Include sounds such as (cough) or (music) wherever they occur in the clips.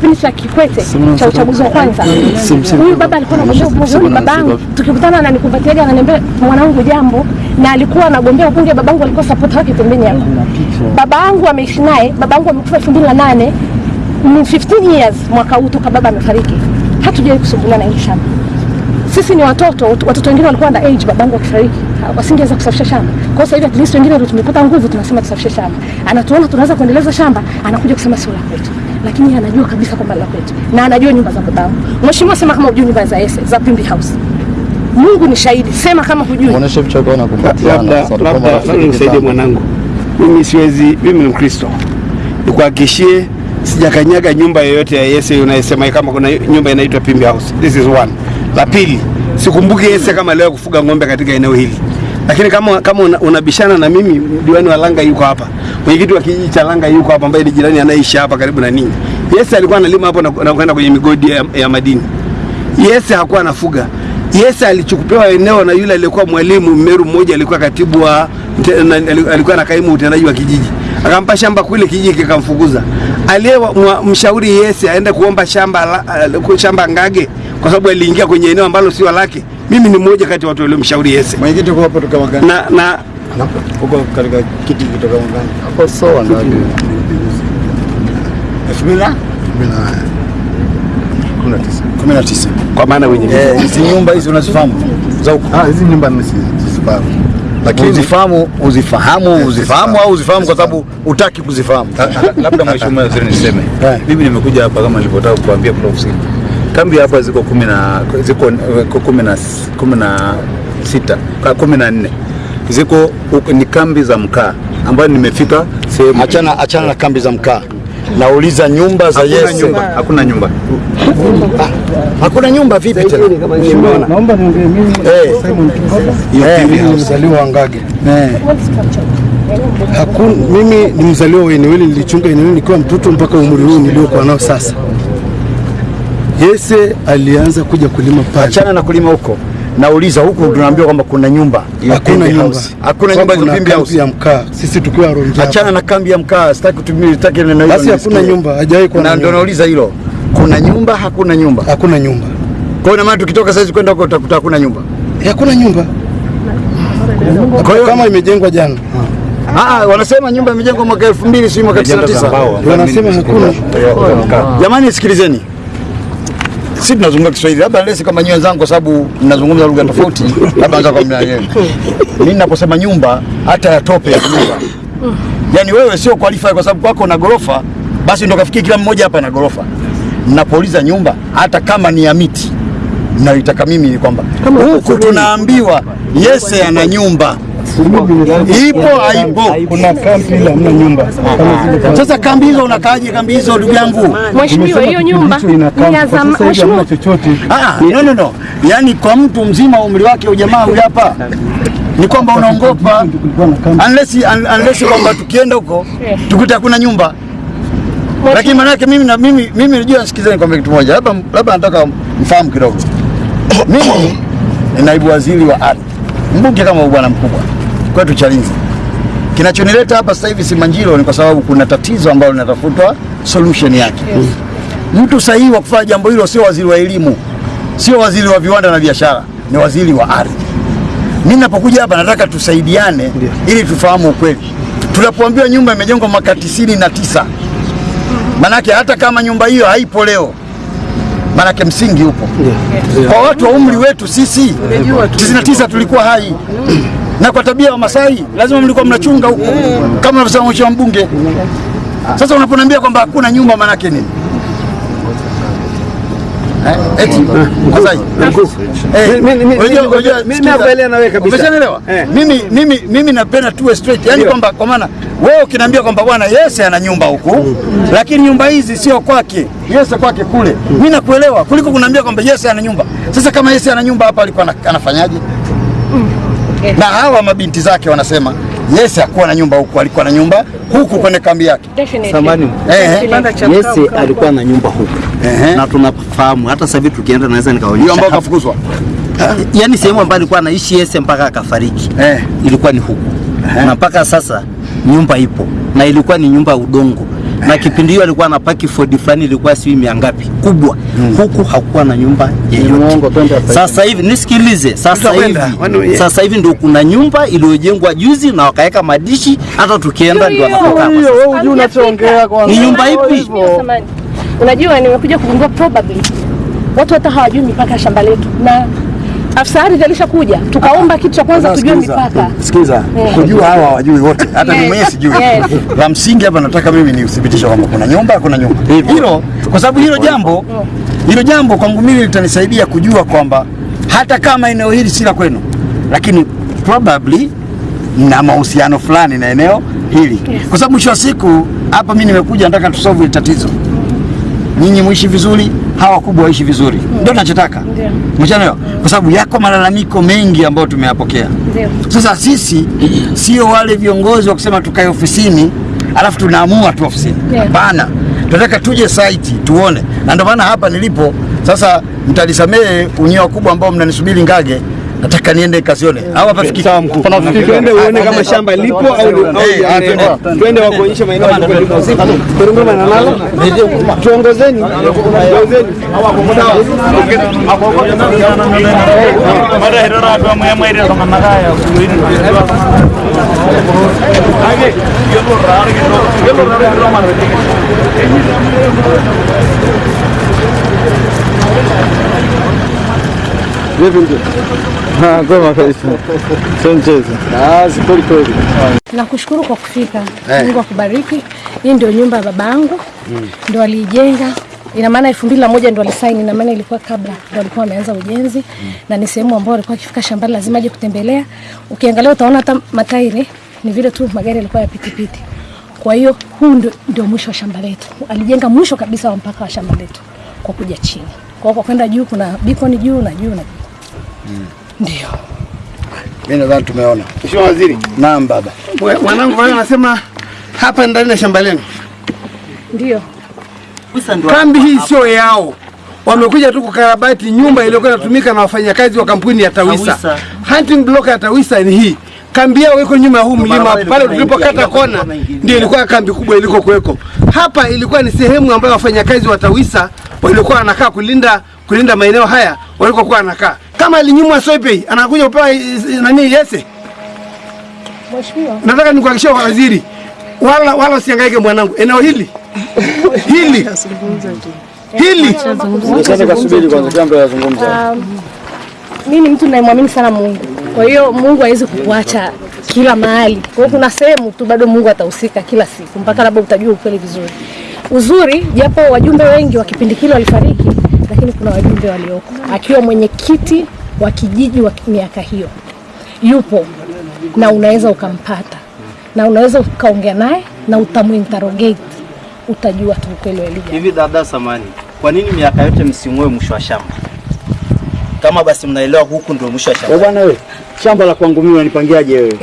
kipindi cha Kikwete cha uchaguzi wa kwanza, huyu baba alikuwa anagombea ubunge. Babangu, tukikutana ananikumbatiaga, ananiambia mwanangu, jambo, na alikuwa anagombea ubunge. Babangu alikuwa support wake pembeni hapo. Babangu ameishi naye, babangu amekufa elfu mbili na nane ni 15 years mwaka huu toka baba amefariki, hatujawahi kusumbuliwa na hili shamba. Sisi ni watoto, watoto wengine walikuwa under age, babangu akifariki wasingeweza kusafisha shamba. Kwa sasa hivi at least wengine ndio tumepata nguvu, tunasema tusafishe shamba. Anatuona tunaweza kuendeleza shamba, anakuja kusema sio la kwetu, lakini anajua kabisa kwamba la kwetu na anajua nyumba za babangu. Mheshimiwa, sema kama hujui nyumba za Ese za Pimbi House. Mungu ni shahidi, sema kama hujui. Muoneshe vichoko na kumbatiana. labda labda labda nisaidie mwanangu, mimi siwezi, mimi ni Mkristo, nikuhakikishie sijakanyaga nyumba yoyote ya Yese unayesema kama kuna nyumba inaitwa Pimbi House. This is one. La pili, sikumbuki Yese kama leo kufuga ng'ombe katika eneo hili, lakini kama kama una- unabishana na mimi, diwani wa Langa yuko hapa, mwenyekiti wa kijiji cha Langa yuko hapa, ambaye ni jirani anayeishi hapa karibu na ninyi. Yese alikuwa analima hapo na kwenda kwenye migodi ya, ya madini. Yese hakuwa anafuga. Yese alichukupewa eneo na yule aliyekuwa mwalimu Meru mmoja, alikuwa katibu wa alikuwa na kaimu utendaji wa kijiji, akampa shamba kule, kijiji kikamfukuza. Aliyemshauri Yese aende kuomba shamba shamba Ngage kwa sababu aliingia kwenye eneo ambalo sio lake. Mimi ni mmoja kati ya watu waliomshauri Yese Mwenyekiti uko hapo toka Wangani. na, na Uko katika kiti kutoka Wangani. hapo sawa ngadi. elfu mbili kumi na tisa. kwa maana wenye Eh, hizi nyumba hizi unazifahamu za huko? Ah, hizi nyumba mimi sizifahamu. Lakini Uzifahamu, uzifahamu, uzifahamu au uzifahamu kwa sababu utaki kuzifahamu. labda mheshimiwa waziri niseme Eh. mimi nimekuja hapa kama nilivyotaka kukuambia kule ofisini kambi hapa ziko kumi na ziko eh, kumi na kumi na sita ka- kumi na nne ziko ni kambi za mkaa ambayo nimefika sehemu Achana, achana na kambi za mkaa. Nauliza nyumba za hakuna Yese. nyumba hakuna nyumba Hakuna nyumba vipi tena? Naomba niongee mimi Eh. Simon. Eh, ni mzaliwa wa Ngage. eh. Hakuna, mimi ni mzaliwa wa eneo hili, nilichunga eneo hili nikiwa mtoto mpaka umri huu niliokuwa nao sasa. Yese alianza kuja kulima pale. Achana na kulima huko. Nauliza huku tunaambiwa kwamba kuna nyumba ya Hakuna nyumba. Hakuna nyumba za Pimbi kambi House. ya mkaa. Sisi tukiwa Ronja. Achana na kambi ya mkaa, sitaki kutumia sitaki neno hilo. Basi hakuna nyumba, hajawahi kuwa Na na ndio nauliza hilo. Kuna nyumba, hakuna nyumba. Hakuna nyumba. Kwa hiyo maana tukitoka sasa kwenda huko utakuta hakuna nyumba. Hakuna nyumba. Kwa hiyo Kama imejengwa jana. ah, ah, wanasema nyumba imejengwa mwaka 2000 si mwaka 99. Wanasema hakuna. Jamani sikilizeni. Sisi tunazungumza Kiswahili, labda lesi kama nyinyi wenzangu, kwa sababu mnazungumza lugha tofauti, labda anza kwa mnaelewa. Mimi ninaposema nyumba, hata ya tope ya nyumba, yani wewe sio qualify kwa sababu kwako na gorofa, basi ndio kafikia kila mmoja hapa na gorofa. Ninapouliza nyumba, hata kama ni ya miti, naitaka mimi ni kwamba huku tunaambiwa Yese ana nyumba, ipo haipo. Kuna kambi ile hamna nyumba. Sasa kambi hizo unakaaje? Kambi hizo ndugu yangu Mheshimiwa, hiyo nyumba ni ya Kwa zama. sasa hivi hamna Mheshimiwa, chochote. Ah, no, no, no. Yaani kwa mtu mzima umri wake ujamaa huyu hapa ni kwamba unaongopa unless, unless kwamba tukienda huko tukuta hakuna nyumba, lakini maana yake mimi na mimi mimi najua, sikizeni kwamba kitu moja, labda labda nataka mfahamu kidogo. (coughs) Mimi ni naibu waziri wa ardhi, mbunge kama bwana mkubwa kwetu Chalinze. Kinachonileta hapa sasa hivi Simanjiro ni kwa sababu kuna tatizo ambalo linatafutwa solution yake. Yes. Mtu sahihi wa kufanya jambo hilo sio waziri wa elimu, sio waziri wa viwanda na biashara, ni waziri wa ardhi. Mimi ninapokuja hapa nataka tusaidiane ili tufahamu ukweli. Tunapoambiwa nyumba imejengwa mwaka tisini na tisa, manake hata kama nyumba hiyo haipo leo, manake msingi upo. yeah. yeah. Kwa watu wa umri wetu sisi, tisini na tisa tulikuwa hai na kwa tabia ya Wamasai lazima mlikuwa mnachunga huko kama unavyosema mheshimiwa mbunge. Sasa unaponiambia kwamba hakuna nyumba, manake nini? Eh, mimi napenda tuwe straight. yani kwamba kwa maana wewe ukiniambia kwamba bwana Yese ana nyumba huku lakini nyumba hizi sio kwake. Yese kwake kule. Mimi nakuelewa kuliko kuniambia kwamba Yese ana nyumba. Sasa kama Yese ana nyumba hapa alikuwa anafanyaje? Na hawa mabinti zake wanasema Yese hakuwa na nyumba huku, alikuwa na nyumba huku kwenye kambi yake. Samani, Eh, Yese alikuwa na nyumba huku. Ehe. na tunafahamu, hata sasa hivi tukienda naweza nikaonyesha ambao kafukuzwa. yaani sehemu ambayo alikuwa anaishi Yese mpaka akafariki Eh. ilikuwa ni huku. Na mpaka sasa nyumba ipo. Na ilikuwa ni nyumba ya udongo na kipindi hiyo alikuwa anapaki Ford fulani ilikuwa sijui mia ngapi. Kubwa. Huku hakuwa na nyumba yeyote. Sasa hivi nisikilize, sasa hivi. sasa hivi ndio kuna nyumba iliyojengwa juzi na wakaweka madishi, hata tukienda ndio anatoka hapa. Wewe unajua unachoongea kwanza. Ni nyumba ipi? Unajua, nimekuja kugundua probably watu hata hawajui mipaka ya shamba letu, na afisa ardhi alishakuja, tukaomba kitu cha kwanza tujue mipaka. Sikiza, Eh. kujua hawa hawajui wote, hata mimi Yes, mwenyewe sijui. yes. La msingi hapa nataka mimi ni uthibitisho kwamba kuna nyumba, kuna nyumba. Hilo, kwa sababu hilo jambo hilo jambo kwangu mimi litanisaidia kujua kwamba hata kama eneo hili si la kwenu, lakini probably na mahusiano fulani na eneo hili, kwa sababu mwisho wa siku hapa mimi nimekuja nataka tusolve tatizo, nyinyi muishi vizuri, hawa wakubwa waishi vizuri, ndio tunachotaka Ndio. Mchanayo, kwa sababu yako malalamiko mengi ambayo tumeyapokea. Ndio. Sasa sisi sio wale viongozi wa kusema tukae ofisini alafu tunaamua tu ofisini. Hapana, tunataka tuje site tuone, na ndio maana hapa nilipo sasa. mtanisamehe unyewa kubwa ambao mnanisubiri Ngage, nataka niende kazione au hapa fikiri Twende uone kama shamba lipo au Eh, ah, lijaenea. twende. Wakuonyeshe maeneo ya lipo. Korongoma na nalo. Tuongozeni. Tuongozeni. (laughs) Ah, kwema kabisa. Sio mchezo. Ah, kweli kweli. Nakushukuru kwa kufika. Mungu akubariki. Hii ndio nyumba ya babangu, ndo aliijenga. Ina maana elfu mbili na moja ndo alisaini, ina maana ilikuwa kabla ndo alikuwa ameanza ujenzi, na ni sehemu ambayo alikuwa akifika shambani lazima aje kutembelea. Ukiangalia utaona hata matairi ni vile tu magari yalikuwa ya pitipiti. Kwa hiyo huu ndio, ndio mwisho wa shamba letu. Alijenga mwisho kabisa wa mpaka wa shamba letu kwa kuja chini. Kwa hiyo kwa kwenda juu kuna bikoni juu na juu na juu. Ndio. mimi nadhani tumeona. Mheshimiwa Waziri, Naam baba. mwa- mwanangu wao anasema hapa ndani ya shamba lenu. Ndio. Kambi hii sio yao. Wamekuja tu kukarabati nyumba iliyokuwa inatumika na wafanyakazi wa kampuni ya Tawisa. Tawisa. Hunting block ya Tawisa ni hii. Kambi yao iko nyuma ya huu mlima pale tulipokata kona, ndio ilikuwa kambi kubwa iliko kuweko. Hapa ilikuwa ni sehemu ambayo wafanyakazi wa Tawisa walikuwa wanakaa kulinda kulinda maeneo haya walikokuwa wanakaa. Kama alinyimwa Soipei anakuja kupewa eh, eh, nani yese. Mheshimiwa. Nataka nikuhakikishie kwa waziri, wala wala usihangaike mwanangu, eneo hili hili hili anazungumza. Um, mimi ni mtu ninayemwamini sana Mungu. Kwa hiyo Mungu hawezi kukuacha kila mahali. Kwa hiyo kuna sehemu tu bado Mungu atahusika kila siku mpaka labda utajua ukweli vizuri. Uzuri japo wajumbe wengi wa kipindi kile walifariki, lakini kuna wajumbe walioko, akiwa mwenyekiti wa kijiji wa miaka hiyo yupo na unaweza ukampata na unaweza ukaongea naye na utamuinterrogate, utajua tu ukweli wa hivi. Dada Samani, kwa nini miaka yote msing'oe mwisho wa shamba? Kama basi mnaelewa huku ndio mwisho wa shamba. Bwana wewe, shamba la kwangu mimi unanipangiaje wewe?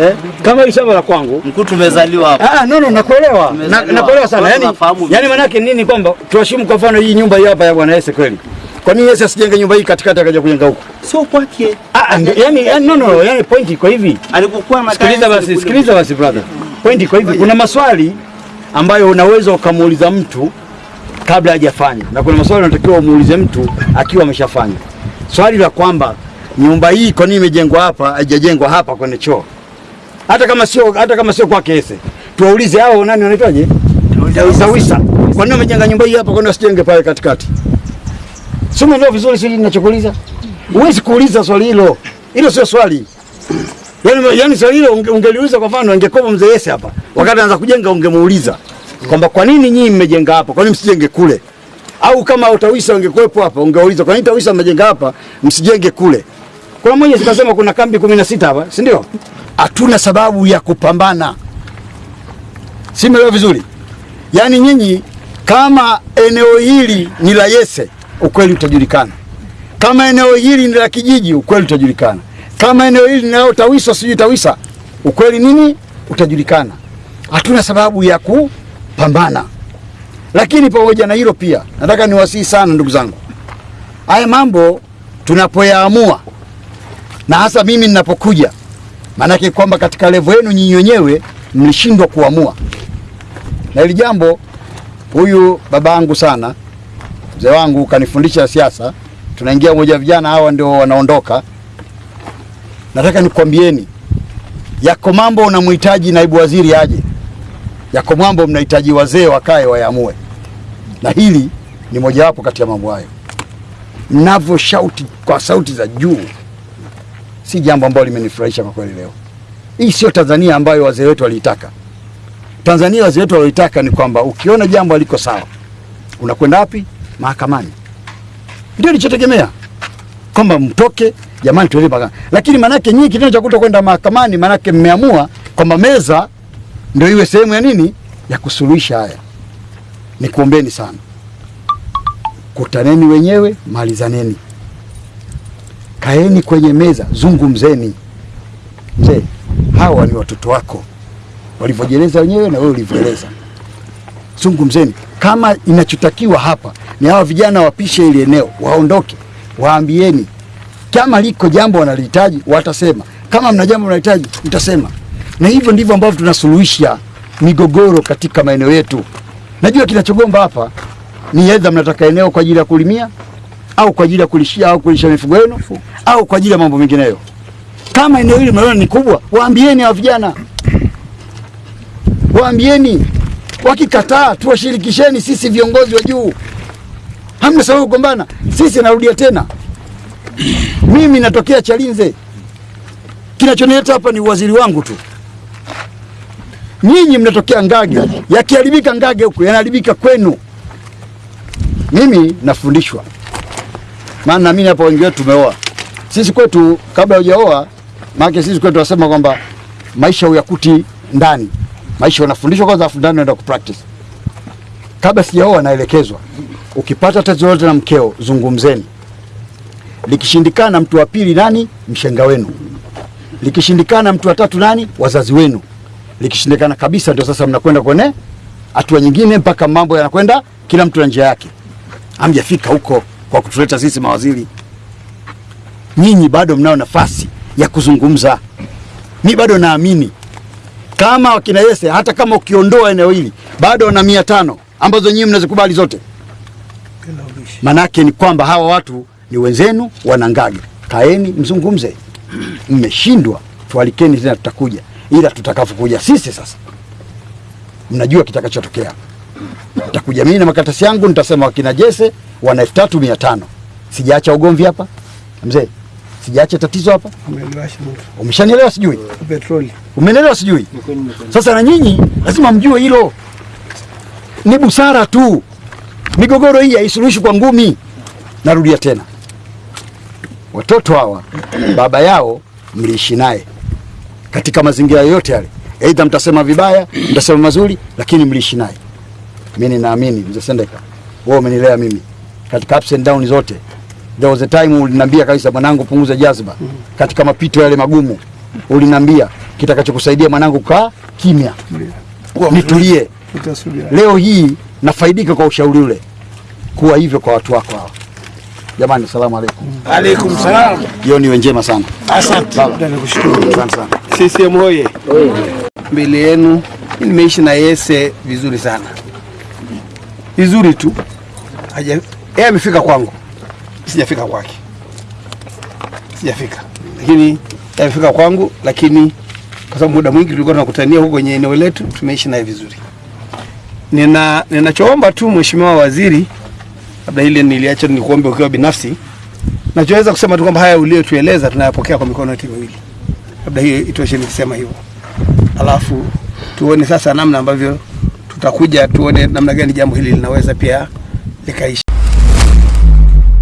Eh? Kama hii shamba la kwangu Mkuu, tumezaliwa hapa. Ah, no, no, nakuelewa. Na, nakuelewa sana. yani, Yaani, yaani maana yake nini kwamba tuheshimu kwa mfano hii nyumba hii hapa ya Bwana Yesu kweli. Kwa nini Yesu asijenge nyumba hii katikati akaja kujenga huko? Sio kwake. Ah, yani yaani no no, yaani point iko hivi. Alipokuwa na Sikiliza basi, sikiliza basi brother. Point iko hivi. Kuna maswali ambayo unaweza ukamuuliza mtu kabla hajafanya na kuna maswali unatakiwa umuulize mtu akiwa ameshafanya. Swali la kwamba nyumba hii kwa nini imejengwa hapa haijajengwa hapa kwenye choo? Hata kama sio hata kama sio kwake Ese. Tuwaulize hao nani wanaitwaje? Tawisa. Kwa nini wamejenga nyumba hii hapa kwa nini wasijenge pale katikati? Sio umeelewa vizuri sisi ninachokuuliza? Huwezi kuuliza swali hilo. Hilo sio swali. Yaani yaani swali hilo unge- ungeliuliza kwa mfano angekuwa mzee Ese hapa. Wakati anaanza kujenga ungemuuliza kwamba kwa nini nyinyi mmejenga hapa? Kwa nini msijenge kule? Au kama utawisa ungekuwepo hapa ungeuliza kwa nini tawisa mmejenga hapa msijenge kule? Kuna mwenye sikasema kuna kambi 16 hapa, sindio? Hatuna sababu ya kupambana. Si umeelewa vizuri? Yaani nyinyi kama eneo hili ni la Yese, ukweli utajulikana. Kama eneo hili ni la kijiji, ukweli utajulikana. Kama eneo hili ni lao Tawisa, sijui Tawisa, ukweli nini utajulikana. Hatuna sababu ya kupambana. Lakini pamoja na hilo pia, nataka niwasihi sana ndugu zangu, haya mambo tunapoyaamua, na hasa mimi ninapokuja, maanake kwamba katika levo yenu nyinyi wenyewe mlishindwa kuamua na hili jambo, huyu baba yangu sana, mzee wangu kanifundisha siasa. Tunaingia moja, vijana hawa ndio wanaondoka. Nataka nikwambieni, yako mambo unamhitaji naibu waziri aje, yako mambo mnahitaji wazee wakae wayaamue, na hili ni mojawapo kati ya mambo hayo. Mnavyo shauti kwa sauti za juu, si jambo ambalo limenifurahisha kwa kweli leo. Hii sio Tanzania ambayo wazee wetu waliitaka. Tanzania wazee wetu waliitaka ni kwamba ukiona jambo haliko sawa, unakwenda wapi? Mahakamani. Ndio nilichotegemea kwamba mtoke jamani, tuende mahakamani. Lakini manake nyinyi kitendo cha kutokwenda mahakamani, manake mmeamua kwamba meza ndio iwe sehemu ya nini, ya kusuluhisha haya. Nikuombeni sana, kutaneni wenyewe, malizaneni, kaeni kwenye meza, zungumzeni. Mzee, hawa ni watoto wako walivyojieleza wenyewe na wewe ulivyoeleza. Zungumzeni kama inachotakiwa hapa ni hawa vijana wapishe ili eneo, waondoke, waambieni kama liko jambo wanalihitaji watasema, kama mna jambo mnahitaji mtasema, na hivyo ndivyo ambavyo tunasuluhisha migogoro katika maeneo yetu. Najua kinachogomba hapa ni edha mnataka eneo kwa ajili ya kulimia au kwa ajili ya kulishia au kulisha mifugo yenu au kwa ajili ya mambo mengineyo. Kama eneo hili mnaona ni kubwa, waambieni hawa vijana, waambieni. Wakikataa tuwashirikisheni sisi viongozi wa juu, hamna sababu kugombana. Sisi narudia tena, mimi natokea Chalinze, kinachonileta hapa ni uwaziri wangu tu. Nyinyi mnatokea Ngage, yakiharibika Ngage huku yanaharibika kwenu. Mimi nafundishwa, maana na mimi hapa wengi wetu tumeoa. Sisi kwetu kabla hujaoa, maana sisi kwetu tunasema kwamba maisha uyakuti ndani, maisha unafundishwa kwanza, afu ndani unaenda kupractice. Kabla sijaoa, naelekezwa, ukipata tatizo lolote na mkeo, zungumzeni. Likishindikana, mtu wa pili nani? Mshenga wenu. Likishindikana, mtu wa tatu nani? Wazazi wenu. Likishindikana kabisa, ndio sasa mnakwenda kwenye hatua nyingine, mpaka mambo yanakwenda kila mtu na njia yake. Hamjafika huko kwa kutuleta sisi mawaziri. Nyinyi bado mnao nafasi ya kuzungumza. Mi bado naamini kama wakina Yese, hata kama ukiondoa eneo hili bado wana mia tano ambazo nyinyi mnazikubali zote. Manake ni kwamba hawa watu ni wenzenu, wana Ngage. Kaeni mzungumze. Mmeshindwa, tualikeni tena, tutakuja, ila tutakapokuja sisi sasa, mnajua kitakachotokea. Nitakuja mimi na makaratasi yangu, nitasema wakina Jesse wana elfu tatu mia tano. Sijaacha ugomvi hapa mzee, sijaacha tatizo hapa. Umeshanielewa sijui? Petroli. Umenielewa sijui? Sasa na nyinyi lazima mjue hilo, ni busara tu. Migogoro hii haisuluhishi kwa ngumi. Narudia tena, watoto hawa baba yao mliishi naye katika mazingira yoyote yale, aidha mtasema vibaya, mtasema mazuri, lakini mliishi naye. Mimi ninaamini mzee Sendeka, wewe umenilea mimi katika ups and down zote. There was a time uliniambia kabisa, mwanangu, punguza jazba katika mapito yale magumu. Uliniambia kitakachokusaidia mwanangu, kaa kimya, nitulie. Leo hii nafaidika kwa ushauri ule, kuwa hivyo kwa watu wako hawa. Jamani, salamu alaikum. Alaikum salam. Jioni iwe njema sana. Asante. Baba. nakushukuru Asante sana. CCM hoye. Mbele yenu nimeishi na Yese vizuri sana, vizuri tu. Haja yeye amefika kwangu, sijafika kwake, sijafika, lakini amefika kwangu, lakini kwa sababu muda mwingi tulikuwa tunakutania huko kwenye eneo letu, tumeishi naye vizuri. Nina ninachoomba tu Mheshimiwa Waziri, labda ile niliacha nikuombe ukiwa binafsi, nachoweza kusema tu kwamba haya uliyotueleza tunayapokea kwa mikono yote miwili. Labda hiyo itoshe nikisema hivyo, alafu tuone sasa namna ambavyo tutakuja tuone namna gani jambo hili linaweza pia likaishi.